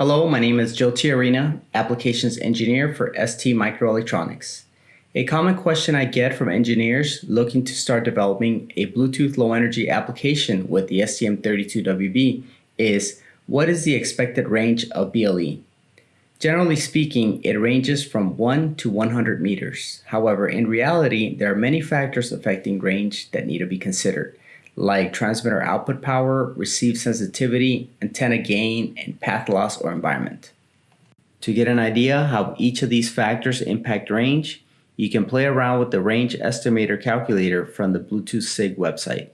Hello, my name is Joe Tiarina, Applications Engineer for ST Microelectronics. A common question I get from engineers looking to start developing a Bluetooth Low Energy application with the STM32WB is, what is the expected range of BLE? Generally speaking, it ranges from 1 to 100 meters. However, in reality, there are many factors affecting range that need to be considered like transmitter output power, receive sensitivity, antenna gain, and path loss or environment. To get an idea how each of these factors impact range, you can play around with the range estimator calculator from the Bluetooth SIG website.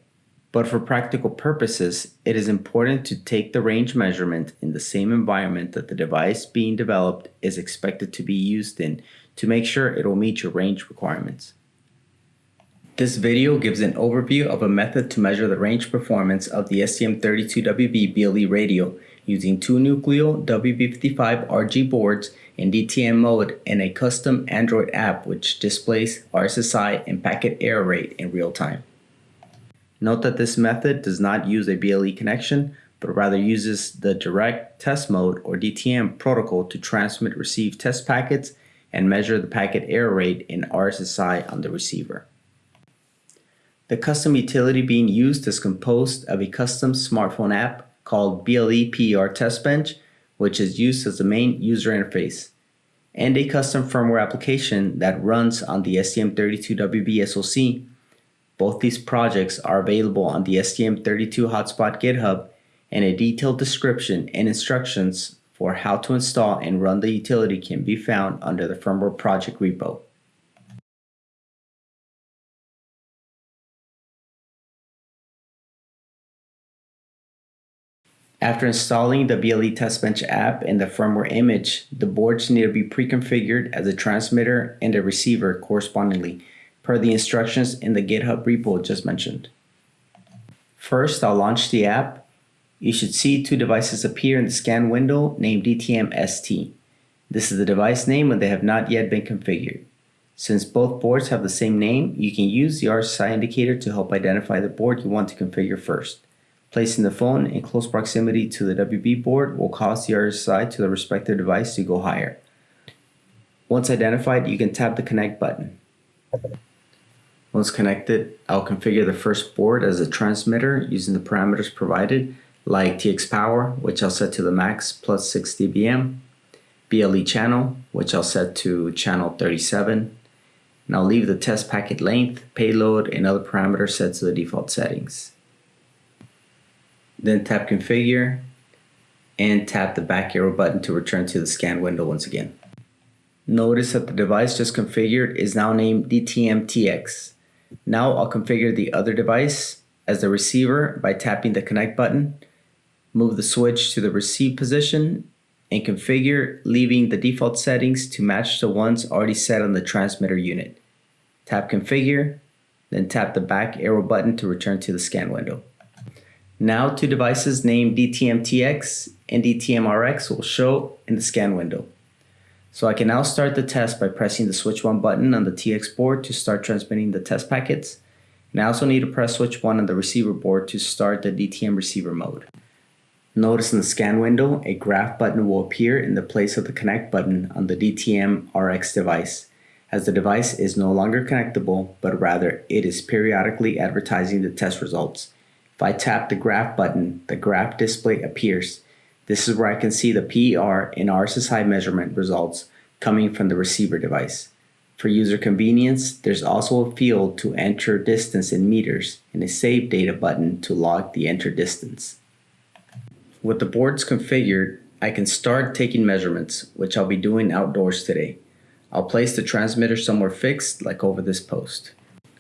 But for practical purposes, it is important to take the range measurement in the same environment that the device being developed is expected to be used in to make sure it will meet your range requirements. This video gives an overview of a method to measure the range performance of the STM32WB BLE radio using two Nucleo WB55RG boards in DTM mode and a custom Android app which displays RSSI and packet error rate in real time. Note that this method does not use a BLE connection, but rather uses the direct test mode or DTM protocol to transmit receive test packets and measure the packet error rate in RSSI on the receiver. The custom utility being used is composed of a custom smartphone app called BLE PER Test Bench, which is used as the main user interface, and a custom firmware application that runs on the STM32WB SoC. Both these projects are available on the STM32 Hotspot GitHub, and a detailed description and instructions for how to install and run the utility can be found under the firmware project repo. After installing the BLE TestBench app and the firmware image, the boards need to be pre-configured as a transmitter and a receiver correspondingly, per the instructions in the GitHub repo just mentioned. First, I'll launch the app. You should see two devices appear in the scan window named DTM-ST. This is the device name when they have not yet been configured. Since both boards have the same name, you can use the RSSI indicator to help identify the board you want to configure first. Placing the phone in close proximity to the WB board will cause the RSSI to the respective device to go higher. Once identified, you can tap the connect button. Once connected, I'll configure the first board as a transmitter using the parameters provided, like TX power, which I'll set to the max plus 6 dBm, BLE channel, which I'll set to channel 37, and I'll leave the test packet length, payload, and other parameters set to the default settings. Then tap configure and tap the back arrow button to return to the scan window once again. Notice that the device just configured is now named DTM-TX. Now I'll configure the other device as the receiver by tapping the connect button, move the switch to the receive position, and configure leaving the default settings to match the ones already set on the transmitter unit. Tap configure, then tap the back arrow button to return to the scan window. Now two devices named DTM-TX and DTM-RX will show in the scan window. So I can now start the test by pressing the switch 1 button on the TX board to start transmitting the test packets. And I also need to press switch 1 on the receiver board to start the DTM receiver mode. Notice in the scan window, a graph button will appear in the place of the connect button on the DTM RX device, as the device is no longer connectable, but rather it is periodically advertising the test results. If I tap the graph button, the graph display appears. This is where I can see the PER and RSSI measurement results coming from the receiver device. For user convenience, there's also a field to enter distance in meters and a save data button to log the enter distance. With the boards configured, I can start taking measurements, which I'll be doing outdoors today. I'll place the transmitter somewhere fixed, like over this post.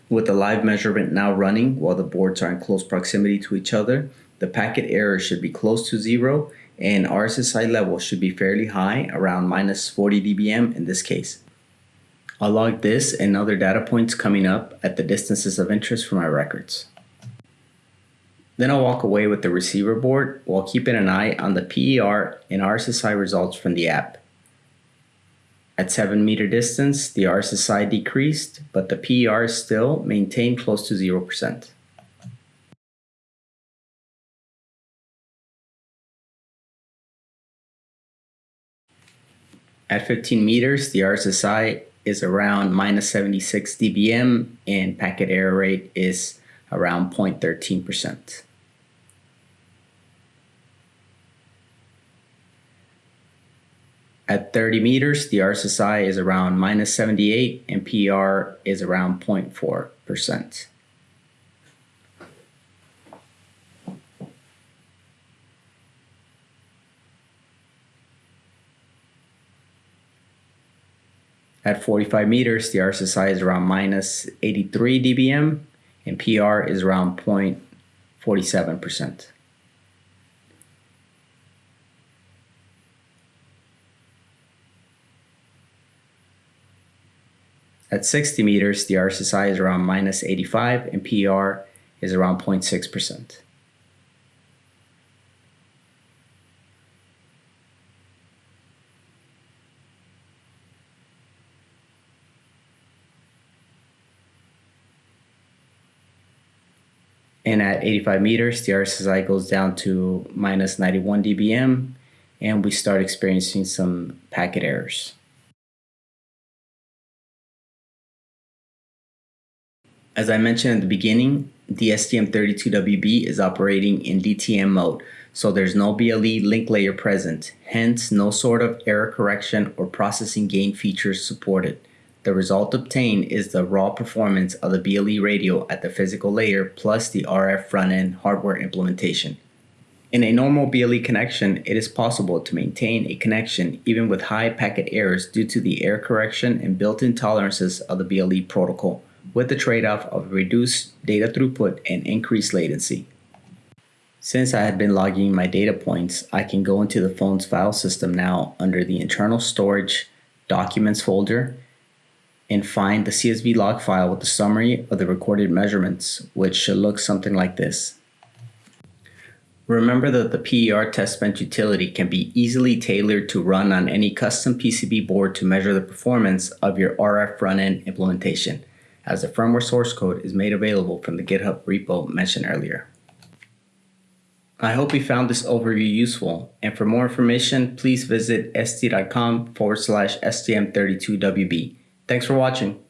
With the live measurement now running while the boards are in close proximity to each other, the packet error should be close to zero and RSSI level should be fairly high, around minus 40 dBm in this case. I'll log this and other data points coming up at the distances of interest for my records. Then I'll walk away with the receiver board while keeping an eye on the PER and RSSI results from the app. At 7 meter distance, the RSSI decreased, but the PER still maintained close to 0%. At 15 meters, the RSSI is around minus 76 dBm and packet error rate is around 0.13%. At 30 meters, the RSSI is around minus 78 and PR is around 0.4%. At 45 meters, the RSSI is around minus 83 dBm and PR is around 0.47%. At 60 meters, the RSSI is around minus 85 and PR is around 0.6%. And at 85 meters, the RSSI goes down to minus 91 dBm and we start experiencing some packet errors. As I mentioned at the beginning, the STM32WB is operating in DTM mode, so there's no BLE link layer present, hence no sort of error correction or processing gain features supported. The result obtained is the raw performance of the BLE radio at the physical layer plus the RF front-end hardware implementation. In a normal BLE connection, it is possible to maintain a connection even with high packet errors due to the error correction and built-in tolerances of the BLE protocol, with the trade-off of reduced data throughput and increased latency. Since I had been logging my data points, I can go into the phone's file system now under the internal storage documents folder and find the CSV log file with the summary of the recorded measurements, which should look something like this. Remember that the PER test bench utility can be easily tailored to run on any custom PCB board to measure the performance of your RF front-end implementation, as the firmware source code is made available from the GitHub repo mentioned earlier. I hope you found this overview useful, and for more information, please visit st.com forward slash STM32WB. Thanks for watching.